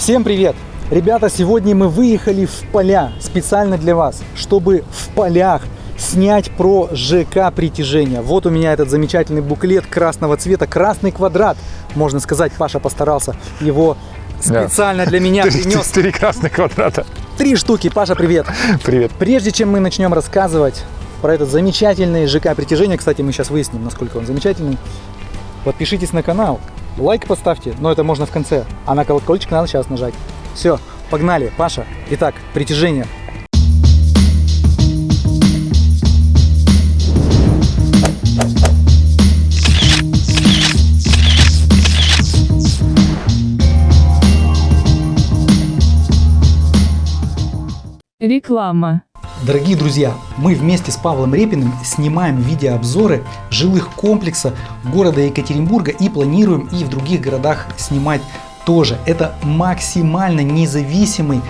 Всем привет! Ребята, сегодня мы выехали в поля специально для вас, чтобы в полях снять про ЖК притяжения. Вот у меня этот замечательный буклет красного цвета, красный квадрат, можно сказать, Паша постарался его специально для меня принес. три красных квадрата. Три штуки, Паша, привет! Привет. Прежде чем мы начнем рассказывать про этот замечательный ЖК притяжения, кстати, мы сейчас выясним, насколько он замечательный, подпишитесь на канал, лайк поставьте, но это можно в конце, а на колокольчик надо сейчас нажать. Все, погнали, Паша. Итак, притяжение. Реклама. Дорогие друзья, мы вместе с Павлом Репиным снимаем видеообзоры жилых комплексов города Екатеринбурга и планируем и в других городах снимать тоже. Это максимально независимый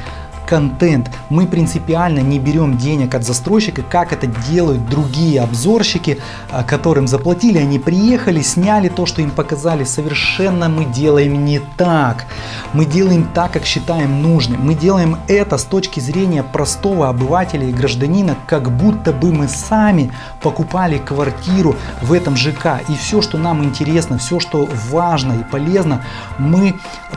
контент. Мы принципиально не берем денег от застройщика, как это делают другие обзорщики, а, которым заплатили, они приехали, сняли то, что им показали. Совершенно мы делаем не так. Мы делаем так, как считаем нужным. Мы делаем это с точки зрения простого обывателя и гражданина, как будто бы мы сами покупали квартиру в этом ЖК. И все, что нам интересно, все, что важно и полезно, мы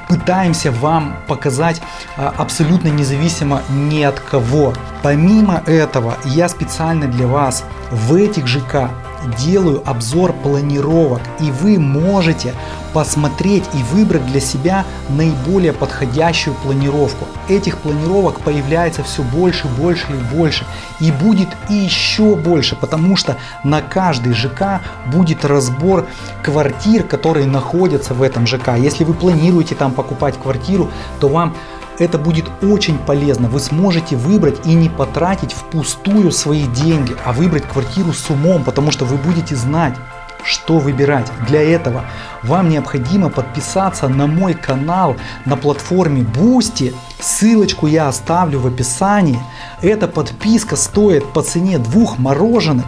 пытаемся вам показать а, абсолютно независимо ни от кого. Помимо этого, я специально для вас в этих ЖК делаю обзор планировок, и вы можете посмотреть и выбрать для себя наиболее подходящую планировку. Этих планировок появляется все больше, больше и больше, и будет и еще больше, потому что на каждый ЖК будет разбор квартир, которые находятся в этом ЖК. Если вы планируете там покупать квартиру, то вам это будет очень полезно. Вы сможете выбрать и не потратить впустую свои деньги, а выбрать квартиру с умом, потому что вы будете знать, что выбирать. Для этого вам необходимо подписаться на мой канал на платформе Boosty. Ссылочку я оставлю в описании. Эта подписка стоит по цене двух мороженок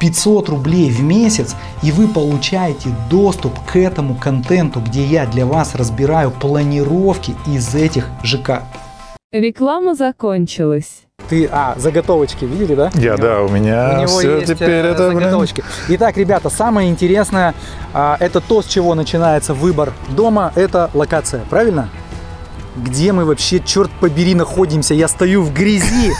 500 рублей в месяц и вы получаете доступ к этому контенту, где я для вас разбираю планировки из этих ЖК. Реклама закончилась. Ты, а, заготовочки видели, да? Я, да, у меня У него все есть теперь э, это, блин, заготовочки. Итак, ребята, самое интересное, а, это то, с чего начинается выбор дома, это локация, правильно? Где мы вообще, черт побери, находимся? Я стою в грязи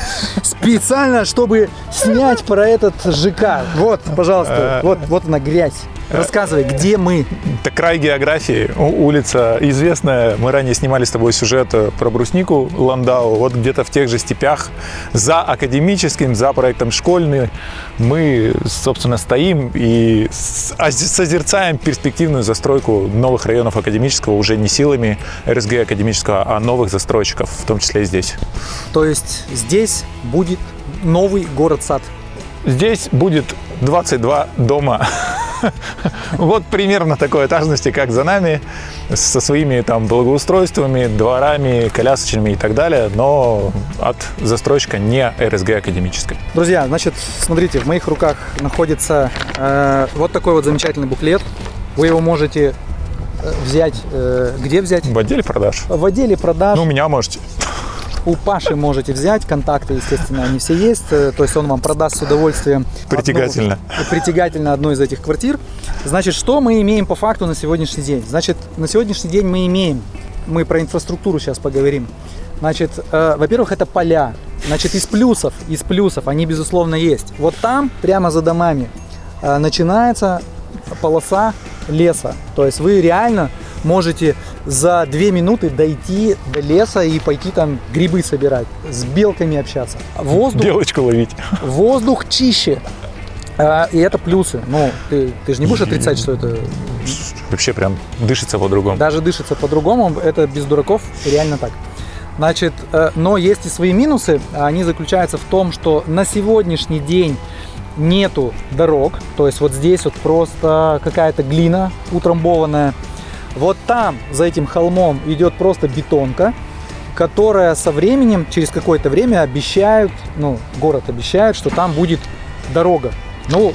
специально, чтобы снять про этот ЖК. Вот, пожалуйста, Э. вот, вот она грязь. Рассказывай, где мы? Это край географии, улица известная. Мы ранее снимали с тобой сюжет э, про бруснику Ландау. Вот где-то в тех же степях за академическим, за проектом школьный мы, собственно, стоим и а- созерцаем перспективную застройку новых районов академического уже не силами РСГ академического, а новых застройщиков, в том числе и здесь. То есть здесь будет новый город-сад. Здесь будет 22 дома. Вот примерно такой этажности, как за нами, со своими там благоустройствами, дворами, колясочными и так далее, но от застройщика не РСГ академической. Друзья, значит, смотрите, в моих руках находится э, вот такой вот замечательный буклет. Вы его можете э, взять, э, где взять? В отделе продаж. В отделе продаж. Ну, у меня можете. У Паши можете взять, контакты, естественно, они все есть. э, То есть он вам продаст с удовольствием. Притягательно. одну- притягательно одну из этих квартир. Значит, что мы имеем по факту на сегодняшний день? Значит, на сегодняшний день мы имеем, мы про инфраструктуру сейчас поговорим. Значит, э, во-первых, это поля. Значит, из плюсов, из плюсов, они безусловно есть. Вот там, прямо за домами, э, начинается полоса леса. То есть вы реально можете за две минуты дойти до леса и пойти там грибы собирать, с белками общаться. Воздух, Белочку ловить. воздух чище. А, И это плюсы. Ну, ты, ты же не будешь отрицать, что это Вообще прям дышится по-другому. даже дышится по-другому. Это без дураков реально так. Значит, э, но есть и свои минусы. Они заключаются в том, что на сегодняшний день нету дорог. То есть вот здесь вот просто какая-то глина утрамбованная. Вот там, за этим холмом, идет просто бетонка, которая со временем, через какое-то время обещают, ну, город обещает, что там будет дорога. Ну,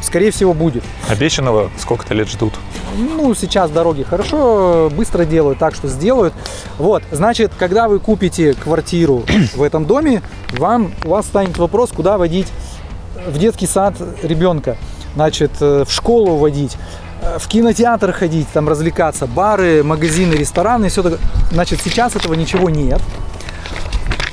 скорее всего, будет. Обещанного сколько-то лет ждут. Ну, сейчас дороги хорошо, быстро делают, так что сделают. Вот, значит, когда вы купите квартиру в этом доме, вам, у вас станет вопрос, куда водить в детский сад ребенка. Значит, э, в школу водить, в кинотеатр ходить, там развлекаться, бары, магазины, рестораны, все такое. Значит, сейчас этого ничего нет.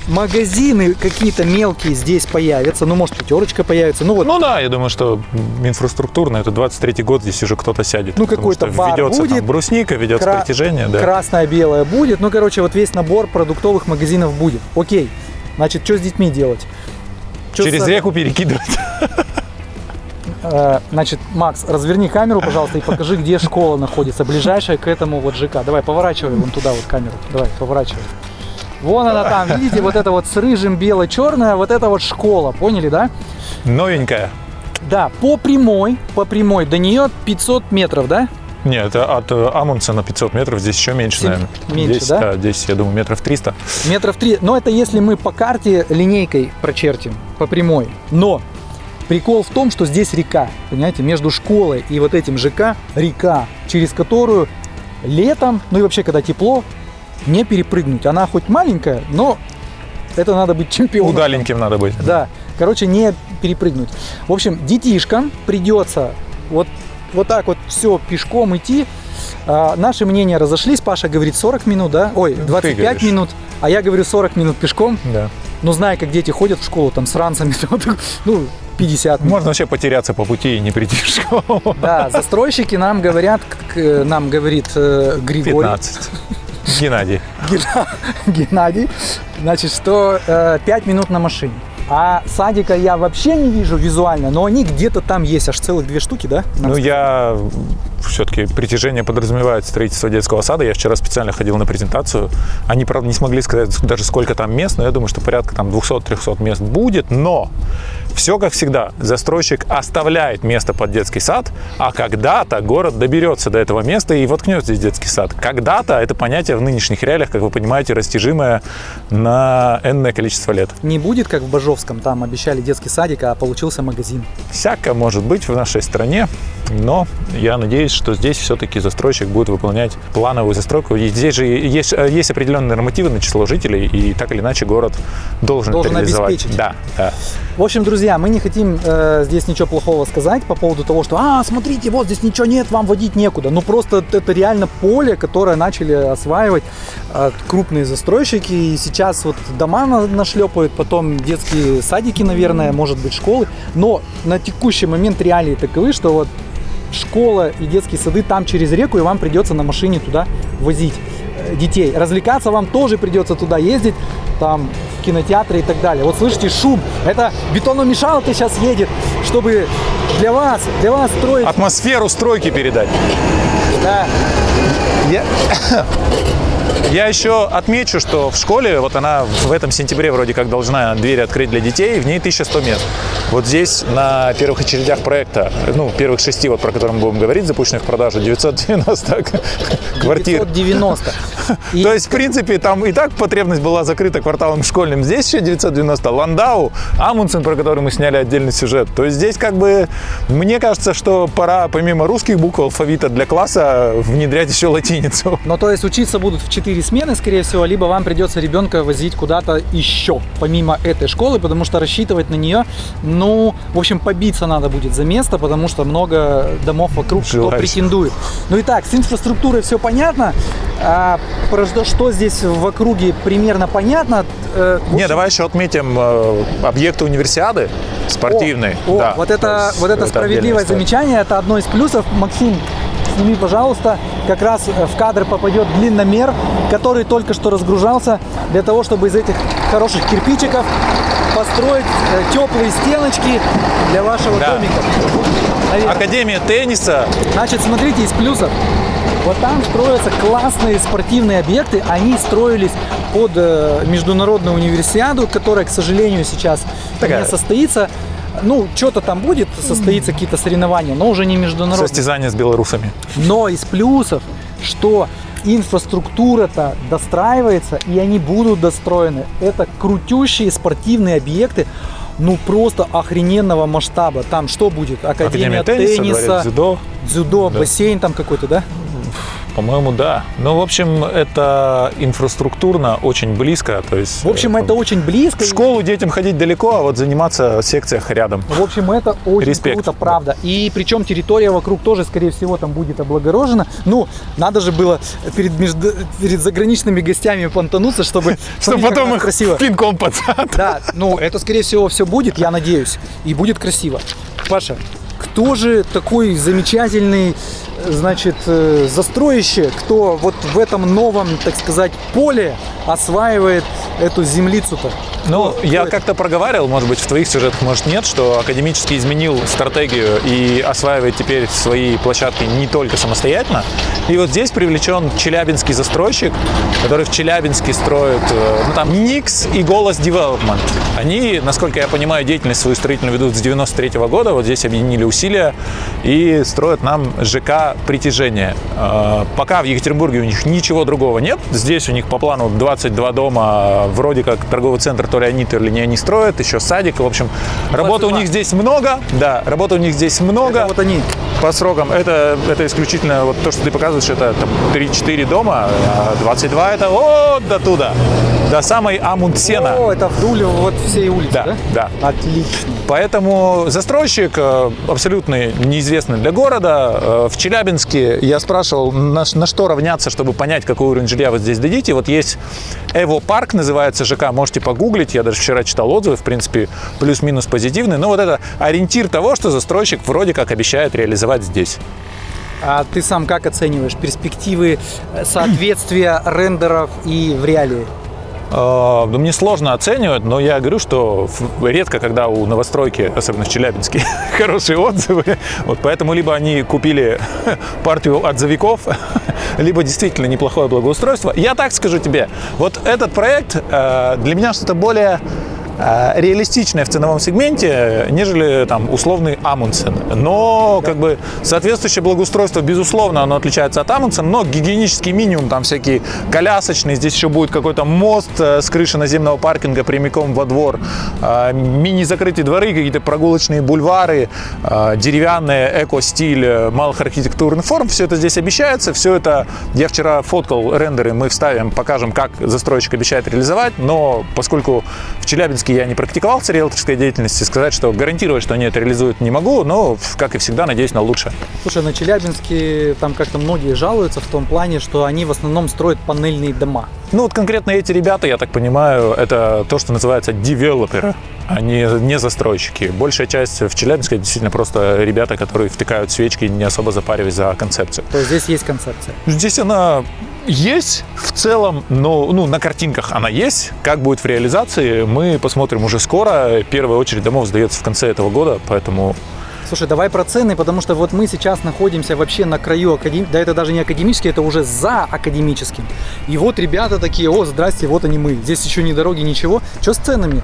Магазины какие-то мелкие здесь появятся, ну, может, пятерочка появится, ну, вот Ну да, я думаю, что инфраструктурно, это 23-й год, здесь уже кто-то сядет. Ну, какой-то что бар ведется будет, там брусника, ведется кра- притяжение, да. красное-белое будет. Ну, короче, вот весь набор продуктовых магазинов будет. Окей. Значит, что с детьми делать? Чё Через с- реку перекидывать. Э, Значит, Макс, разверни камеру, пожалуйста, и покажи, где школа находится, ближайшая к этому вот ЖК. Давай, поворачивай вон туда вот камеру. Давай, поворачивай. Вон она там, видите, вот это вот с рыжим бело-черная, вот это вот школа, поняли, да? Новенькая. Да, по прямой, по прямой, до нее 500 метров, да? Нет, от э, Амундсена 500 метров, здесь еще меньше, наверное. меньше, здесь, да? Здесь, я думаю, метров 300. Метров три. Но это если мы по карте линейкой прочертим, по прямой. Но прикол в том, что здесь река, понимаете, между школой и вот этим ЖК река, через которую летом, ну и вообще когда тепло, не перепрыгнуть. Она хоть маленькая, но это надо быть чемпионом. Удаленьким надо быть. Да, короче, не перепрыгнуть. В общем, детишкам придется вот, вот так вот все пешком идти. А, наши мнения разошлись. Паша говорит 40 минут, да? Ой, 25 говоришь. минут. А я говорю 40 минут пешком. Да. Ну, зная, как дети ходят в школу, там, с ранцами, ну, 50 минут. Можно вообще потеряться по пути и не прийти в школу. Да, застройщики нам говорят, нам говорит э, Григорий, 15. Геннадий. Геннадий, значит, что 5 минут на машине. А садика я вообще не вижу визуально, но они где-то там есть, аж целых две штуки, да? Ну, сказали? я все-таки притяжение подразумевает строительство детского сада. Я вчера специально ходил на презентацию. Они, правда, не смогли сказать даже сколько там мест, но я думаю, что порядка там 200-300 мест будет. Но все как всегда. Застройщик оставляет место под детский сад, а когда-то город доберется до этого места и воткнет здесь детский сад. Когда-то это понятие в нынешних реалиях, как вы понимаете, растяжимое на энное количество лет. Не будет, как в Бажовском, там обещали детский садик, а получился магазин. Всякое может быть в нашей стране, но я надеюсь, что здесь все-таки застройщик будет выполнять плановую застройку. И здесь же есть, э, есть определенные нормативы на число жителей, и так или иначе город должен, Должен это реализовать. обеспечить. Да, да. В общем, друзья, мы не хотим э, здесь ничего плохого сказать по поводу того, что, а, смотрите, вот здесь ничего нет, вам водить некуда. Ну, просто это реально поле, которое начали осваивать э, крупные застройщики, и сейчас вот дома на- нашлепают, потом детские садики, наверное, может быть, школы. Но на текущий момент реалии таковы, что вот школа и детские сады там через реку, и вам придется на машине туда возить э, детей. Развлекаться вам тоже придется туда ездить, там, кинотеатры и так далее. Вот слышите шум, это бетономешалка сейчас едет, чтобы для вас, для вас строить... Атмосферу стройки передать. Да. Я... Я еще отмечу, что в школе, вот она в этом сентябре вроде как должна двери открыть для детей, в ней 1100 мест. Вот здесь на первых очередях проекта, ну, первых шести, вот про которые мы будем говорить, запущенных в продажу, 990 квартир. 990. И- То есть, в принципе, там и так потребность была закрыта кварталом школьным. Здесь еще 990. Ландау, Амундсен, про который мы сняли отдельный сюжет. То есть здесь как бы, мне кажется, что пора помимо русских букв алфавита для класса внедрять еще латиницу. Ну, то есть учиться будут в 4 смены, скорее всего, либо вам придется ребенка возить куда-то еще, помимо этой школы, потому что рассчитывать на нее, ну, в общем, побиться надо будет за место, потому что много домов вокруг, кто Желающих. претендует. Ну и так, с инфраструктурой все понятно. А, про что, что здесь в округе примерно понятно. Э, в Не, общем, давай еще отметим э, объекты универсиады спортивной. О, о, Да, вот то это, есть вот это справедливое замечание, это одно из плюсов. Максим, сними, пожалуйста, как раз э, в кадр попадет длинномер, который только что разгружался для того, чтобы из этих хороших кирпичиков построить э, теплые стеночки для вашего Да. домика. Наверное. Академия тенниса. Значит, смотрите, из плюсов. Вот там строятся классные спортивные объекты. Они строились под э, международную универсиаду, которая, к сожалению, сейчас Такая. не состоится. Ну, что-то там будет, состоится какие-то соревнования, но уже не международные. Состязание с белорусами. Но из плюсов, что инфраструктура-то достраивается, и они будут достроены. Это крутющие спортивные объекты. ну просто охрененного масштаба. Там что будет? Академия, Академия тенниса, тенниса, дворец дзюдо. дзюдо, Да. бассейн там какой-то, да? По-моему, да. Ну, в общем, это инфраструктурно очень близко. То есть, В общем, э, это очень близко. в школу детям ходить далеко, а вот заниматься в секциях рядом. В общем, это очень Респект. круто, правда. И причем территория вокруг тоже, скорее всего, там будет облагорожена. Ну, надо же было перед, между- перед заграничными гостями понтануться, чтобы... Чтобы потом их красиво. пинком зад. Да, ну это скорее всего все будет, я надеюсь, и будет красиво. Паша, кто же такой замечательный, значит, э, застройщик, кто вот в этом новом, так сказать, поле осваивает эту землицу-то? Ну, Кто- я как-то проговаривал, может быть, в твоих сюжетах, может, нет, что академически изменил стратегию и осваивает теперь свои площадки не только самостоятельно. И вот здесь привлечен челябинский застройщик, который в Челябинске строит, э, ну, там, Никс и Голос Development. Они, насколько я понимаю, деятельность свою строительную ведут с 93 года, вот здесь объединили усилия и строят нам ЖК «Притяжение». Э, Пока в Екатеринбурге у них ничего другого нет. Здесь у них по плану 22 дома, вроде как торговый центр, то ли они, то ли не они строят, еще садик. В общем, работы у 22. них здесь много. Да, работы у них здесь много. Это вот они. По срокам это, это исключительно вот то, что ты показываешь, это там 3-4 дома, а 22 это вот до туда, до самой Амундсена. О, это вдоль вот всей улицы, да? Да, да. Отлично. Поэтому застройщик э, абсолютно неизвестный для города. Э, В Челябинске я спрашивал, на, на что равняться, чтобы понять, какой уровень жилья вы здесь дадите. Вот есть Эво Парк, называется ЖК, можете погуглить. Я даже вчера читал отзывы, в принципе, плюс-минус позитивные. Но вот это ориентир того, что застройщик вроде как обещает реализовать здесь. А ты сам как оцениваешь перспективы э, соответствия рендеров и в реалии? Э, ну, Мне сложно оценивать, но я говорю, что редко, когда у новостройки, особенно в Челябинске, хорошие отзывы. Вот поэтому либо они купили партию отзывиков, либо действительно неплохое благоустройство. Я так скажу тебе, вот этот проект э, для меня что-то более э, реалистичное в ценовом сегменте, нежели там условный Амундсен. Но как бы соответствующее благоустройство, безусловно, оно отличается от Амундсена, но гигиенический минимум, там всякие колясочные, здесь еще будет какой-то мост э, с крыши наземного паркинга прямиком во двор, э, мини-закрытые дворы, какие-то прогулочные бульвары, э, деревянные эко-стиль э, малых архитектурных форм, все это здесь обещается, все это, я вчера фоткал рендеры, мы вставим, покажем, как застройщик обещает реализовать, но поскольку в Челябинске я не практиковался риэлторской деятельности, сказать, что гарантировать, что они это реализуют, не могу, но, как и всегда, надеюсь на лучшее. Слушай, на Челябинске там как-то многие жалуются в том плане, что они в основном строят панельные дома. Ну вот конкретно эти ребята, я так понимаю, это то, что называется девелоперы, а не, не застройщики. Большая часть в Челябинске действительно просто ребята, которые втыкают свечки, не особо запариваясь за концепцию. То есть здесь есть концепция. Здесь она есть в целом, но ну, на картинках она есть. Как будет в реализации, мы посмотрим уже скоро. Первая очередь домов сдается в конце этого года, поэтому Слушай, давай про цены, потому что вот мы сейчас находимся вообще на краю академии, да это даже не академический, это уже за академическим. И вот ребята такие, о, здрасте, вот они мы, здесь еще ни дороги, ничего. Что с ценами?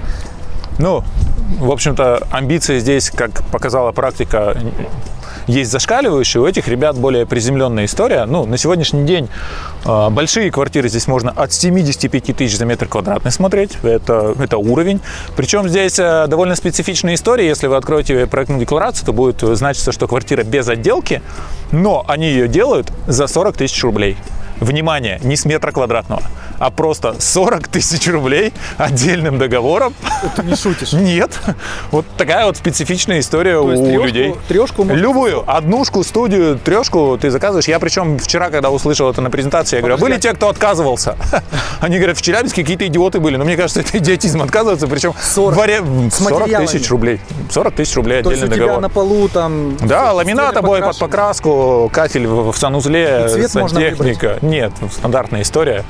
Ну, в общем-то, амбиции здесь, как показала практика, есть зашкаливающие, у этих ребят более приземленная история. Ну, на сегодняшний день э, большие квартиры здесь можно от 75 тысяч за метр квадратный смотреть, это, это уровень. Причем здесь э, довольно специфичная история, если вы откроете проектную декларацию, то будет значиться, что квартира без отделки, но они ее делают за 40 тысяч рублей. Внимание, не с метра квадратного, а просто 40 тысяч рублей отдельным договором. Ты не шутишь. Нет. Вот такая вот специфичная история То у трёшку- людей. можно- Любую. Однушку, студию, трешку ты заказываешь. Я причем вчера, когда услышал это на презентации, я говорю, «А были Подожди. те, кто отказывался? Они говорят, в Челябинске какие-то идиоты были. Но мне кажется, это идиотизм отказываться. Причем 40. в варе- С 40 материалами. тысяч рублей. 40 тысяч рублей То отдельный договор. на полу там... Да, ламинат, обои под покраску, кафель в, санузле, сантехника. Нет, стандартная история.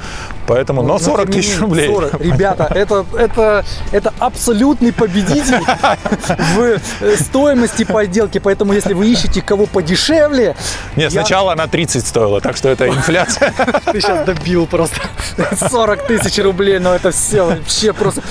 Поэтому, но Ну, 40 тем не тысяч менее, рублей. 40. Ребята, это, это, это абсолютный победитель в э, стоимости по отделке. Поэтому, если вы ищете кого подешевле, Нет, я- сначала она 30 стоила, так что это инфляция. ты сейчас добил просто 40 тысяч рублей, но это все вообще просто...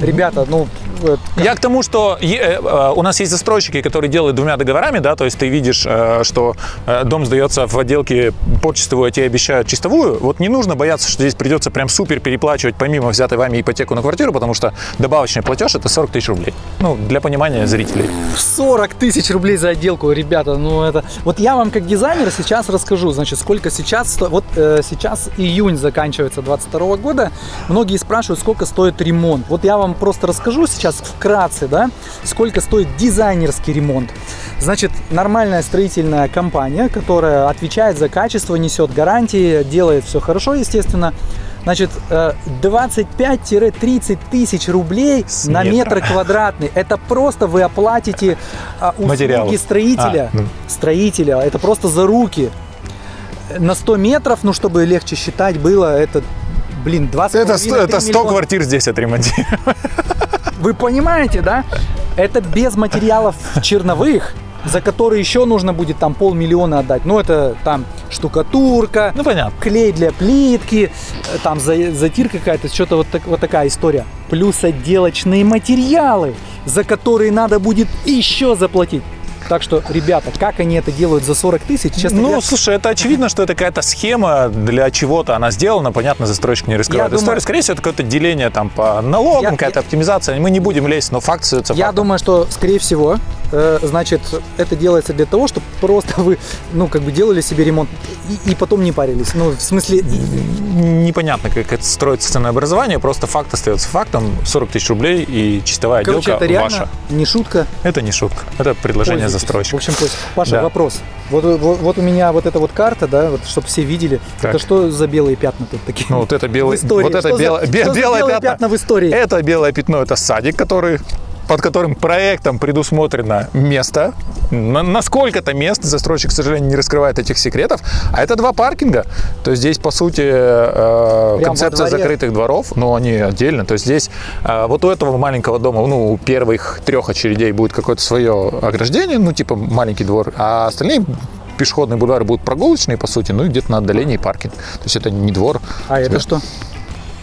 Ребята, ну, э, Я к тому, что е- э, у нас есть застройщики, которые делают двумя договорами, да, то есть ты видишь, э, что э, дом сдается в отделке под чистовую, а тебе обещают чистовую. Вот не нужно бояться, что здесь придется прям супер переплачивать помимо взятой вами ипотеку на квартиру, потому что добавочный платеж это 40 тысяч рублей. Ну, для понимания зрителей. 40 тысяч рублей за отделку, ребята, ну это... Вот я вам как дизайнер сейчас расскажу, значит, сколько сейчас... сто- Вот э, сейчас июнь заканчивается 22 года, многие спрашивают, сколько стоит ремонт. Вот я вам просто расскажу сейчас вкратце, да, сколько стоит дизайнерский ремонт. Значит, нормальная строительная компания, которая отвечает за качество, несет гарантии, делает все хорошо, естественно, Значит, э, 25-30 тысяч рублей С на метра. метр квадратный. Это просто вы оплатите а, услуги Материалов. строителя. А, ну. Строителя. Это просто за руки. На 100 метров, ну, чтобы легче считать было, это, блин, 20 Это, сто- это 100 квартир здесь отремонтировать. Вы понимаете, да? Это без материалов черновых, за которые еще нужно будет там полмиллиона отдать. Ну, это там штукатурка, Ну, понятно. клей для плитки, э, там за- затирка какая-то, что-то вот, так- вот такая история. Плюс отделочные материалы, за которые надо будет еще заплатить. Так что, ребята, как они это делают за 40 тысяч, честно Ну, говоря, слушай, это очевидно, что это какая-то схема для чего-то она сделана. Понятно, застройщик не раскрывает Я думаю-. Скорее всего, это какое-то деление там по налогам, Я- какая-то я- оптимизация. Мы не будем лезть, но факт остается Я фактом. думаю, что, скорее всего, э, значит, это делается для того, чтобы просто вы, ну, как бы делали себе ремонт и, и потом не парились. Ну, в смысле, Непонятно, как это строится ценообразование, просто факт остается фактом. 40 тысяч рублей и чистовая короче, отделка это реально ваша. не шутка. Это не шутка, это предложение Пользуйтесь. Застройщика. В общем, пусть. Паша, Да. вопрос. Вот, вот, вот у меня вот эта вот карта, да, вот, чтобы все видели. Так. Это что за белые пятна тут такие? Ну, вот это истории. вот это за- белое, бе- белое белые пятно. пятна в истории? Это белое пятно, это садик, который под которым проектом предусмотрено место. На, на сколько-то мест застройщик, к сожалению, не раскрывает этих секретов. А это два паркинга. То есть здесь, по сути, э, концепция закрытых дворов, но они отдельно. То есть здесь э, вот у этого маленького дома, ну, у первых трех очередей будет какое-то свое ограждение, ну, типа маленький двор, а остальные пешеходные бульвары будут прогулочные, по сути, ну и где-то на отдалении паркинг. То есть это не двор. А это что?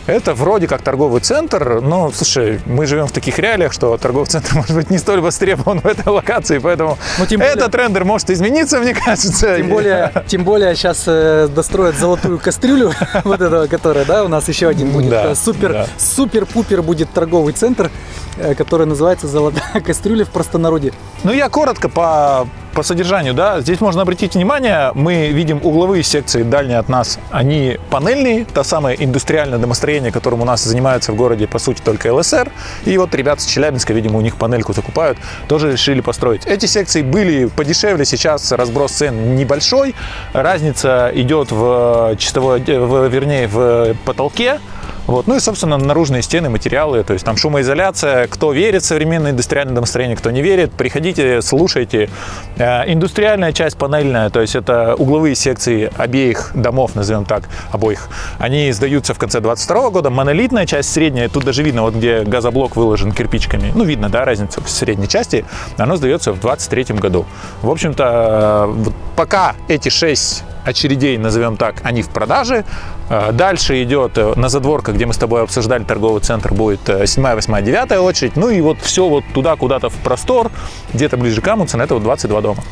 Это вроде как торговый центр, но, слушай, мы живем в таких реалиях, что торговый центр может быть не столь востребован в этой локации, поэтому Ну, тем более- этот трендер может измениться, мне кажется. Тем более, тем более сейчас э, достроят золотую кастрюлю, вот этого, которая, да, у нас еще один будет. Да, Э, супер, да. супер-пупер будет торговый центр, э, который называется «Золотая кастрюля» в простонародье. Ну, я коротко по, по содержанию, да. Здесь можно обратить внимание, мы видим угловые секции дальние от нас, они панельные, то самое индустриальное домостроение, которым у нас занимается в городе, по сути, только ЛСР. И вот ребята с Челябинска, видимо, у них панельку закупают, тоже решили построить. Эти секции были подешевле, сейчас разброс цен небольшой. Разница идет в чистовой, в, вернее, в потолке. Вот. Ну и, собственно, наружные стены, материалы, то есть там шумоизоляция. Кто верит в современное индустриальное домостроение, кто не верит, приходите, слушайте. Э, Индустриальная часть панельная, то есть это угловые секции обеих домов, назовем так, обоих. Они сдаются в конце 22 года. Монолитная часть средняя, тут даже видно, вот где газоблок выложен кирпичиками. Ну, видно, да, разницу в средней части. Оно сдается в 23 году. В общем-то, э, пока эти шесть очередей, назовем так, они в продаже. Э, Дальше идет э, на задворках, где мы с тобой обсуждали торговый центр, будет 7, 8, 9 очередь. Ну и вот все вот туда, куда-то в простор, где-то ближе к Амундсену, это вот 22 дома.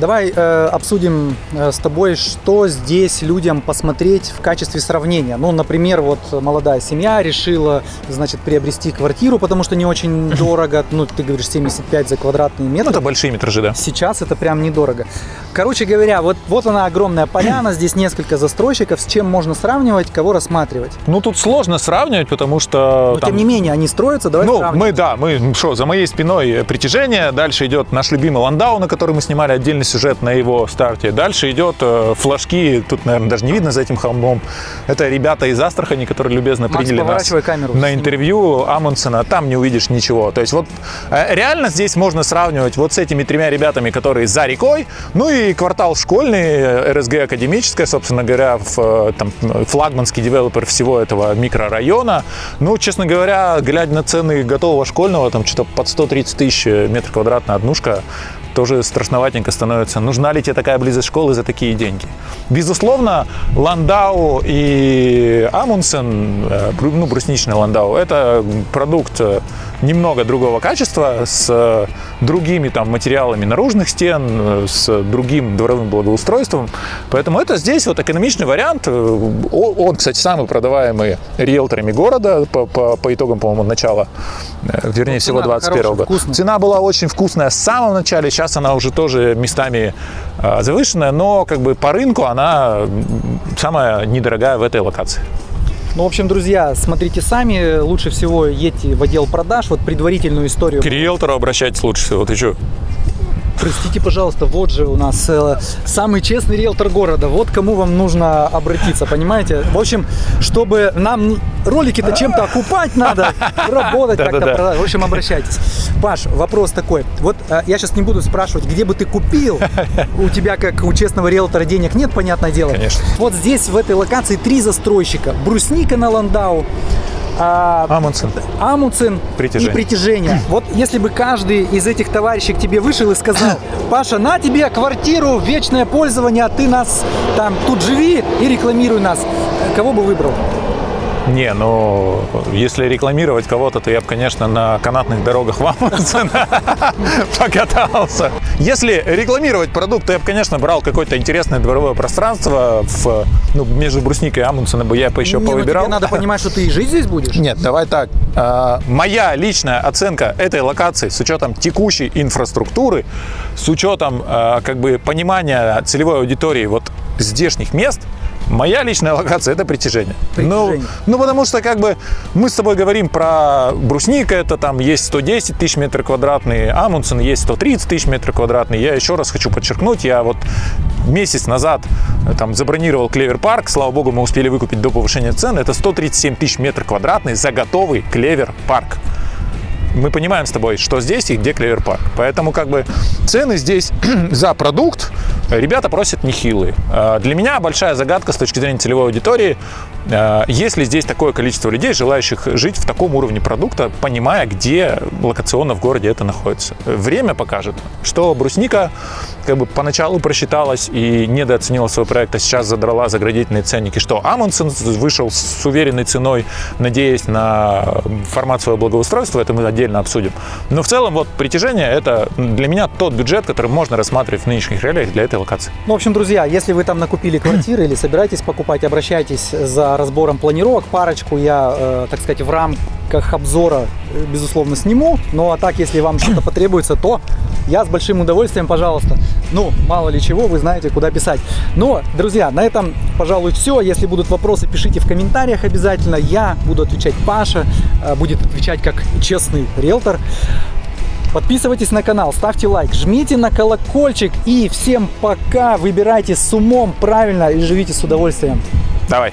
Давай э, обсудим э, с тобой, что здесь людям посмотреть в качестве сравнения. Ну, например, вот молодая семья решила, значит, приобрести квартиру, потому что не очень дорого. Ну, ты говоришь 75 за квадратный Ну, метр. это большие метражи, да. Сейчас это прям недорого. Короче говоря, вот, вот она огромная поляна, здесь несколько застройщиков, с чем можно сравнивать, кого рассматривать. Ну, тут сложно сравнивать, потому что... Но там- тем не менее, они строятся, давай ну, мы, да, мы, что, за моей спиной притяжение, дальше идет наш любимый Ландау, на который мы снимали отдельный сюжет на его старте, дальше идет э, флажки, тут, наверное, даже не видно за этим холмом, это ребята из Астрахани, которые любезно Макс, приняли нас камеру. на интервью Амундсена, там не увидишь ничего, то есть вот э, реально здесь можно сравнивать вот с этими тремя ребятами, которые за рекой, ну и квартал школьный, э, РСГ академическая, собственно говоря, в, там, флагманский девелопер всего этого микрорайона. Ну, честно говоря, глядя на цены готового школьного, там что-то под 130 тысяч метр квадратная однушка, тоже страшноватенько становится. Нужна ли тебе такая близость школы за такие деньги? Безусловно, Ландау и Амундсен, э, ну, брусничный Ландау, это продукт э, немного другого качества, с другими там материалами наружных стен, с другим дворовым благоустройством. Поэтому это здесь вот экономичный вариант. Он, кстати, самый продаваемый риэлторами города по, по- по итогам, по-моему, начала, э, вернее всего, цена 21 хорошая, года. вкусная. Цена была очень вкусная с самого начала, сейчас она уже тоже местами э, завышенная, но как бы по рынку она самая недорогая в этой локации. Ну, в общем, друзья, смотрите сами. Лучше всего едьте в отдел продаж. Вот предварительную историю. К риэлтору обращайтесь лучше всего. Ты что? Простите, пожалуйста, вот же у нас э, самый честный риэлтор города. Вот кому вам нужно обратиться, понимаете? В общем, чтобы нам ролики-то чем-то окупать надо, работать как-то. В общем, обращайтесь. Паш, вопрос такой. Вот э, я сейчас не буду спрашивать, где бы ты купил. У тебя, как у честного риэлтора, денег нет, понятное дело. Конечно. Вот здесь, в этой локации, три застройщика. Брусника на Ландау, а, Амундсен. Амундсен Притяжение. и притяжение. Вот если бы каждый из этих товарищей к тебе вышел и сказал, Паша, на тебе квартиру, вечное пользование, а ты нас там тут живи и рекламируй нас. Кого бы выбрал? Не, ну, если рекламировать кого-то, то я бы, конечно, на канатных дорогах в Амундсен покатался. Если рекламировать продукт, то я бы, конечно, брал какое-то интересное дворовое пространство в, ну, между Брусникой и Амундсеном бы я бы еще Не, ну повыбирал. тебе надо понимать, что ты и жить здесь будешь. Нет, давай так. А, Моя личная оценка этой локации с учетом текущей инфраструктуры, с учетом а, как бы понимания целевой аудитории вот здешних мест, моя личная локация это притяжение. Ну, Притяжение. ну, потому что как бы мы с тобой говорим про брусника, это там есть 110 тысяч метров квадратных, Амундсен есть 130 тысяч метров квадратных. Я еще раз хочу подчеркнуть, я вот месяц назад э, там забронировал Клевер парк, слава богу, мы успели выкупить до повышения цен, это 137 тысяч метров квадратных за готовый Клевер парк. Мы понимаем с тобой, что здесь и где Клевер парк. Поэтому как бы цены здесь за продукт ребята просят нехилые. Э, Для меня большая загадка с точки зрения целевой аудитории, э, есть ли здесь такое количество людей, желающих жить в таком уровне продукта, понимая, где локационно в городе это находится. Время покажет, что брусника как бы поначалу просчиталась и недооценила свой проект, а сейчас задрала заградительные ценники, что Амундсен вышел с уверенной ценой, надеясь на формат своего благоустройства, это мы отдельно обсудим. Но в целом вот притяжение это для меня тот бюджет, который можно рассматривать в нынешних реалиях для этой локации. Ну, в общем, друзья, если вы там накупили квартиры или собираетесь покупать, обращайтесь за разбором планировок. Парочку я, э, так сказать, в рамках обзора, э, безусловно, сниму. Ну, а так, если вам что-то потребуется, то я с большим удовольствием, пожалуйста. Ну, мало ли чего, вы знаете, куда писать. Но, друзья, на этом, пожалуй, все. Если будут вопросы, пишите в комментариях обязательно. Я буду отвечать Паша, э, будет отвечать как честный риэлтор. Подписывайтесь на канал, ставьте лайк, жмите на колокольчик и всем пока. Выбирайте с умом правильно и живите с удовольствием. Давай.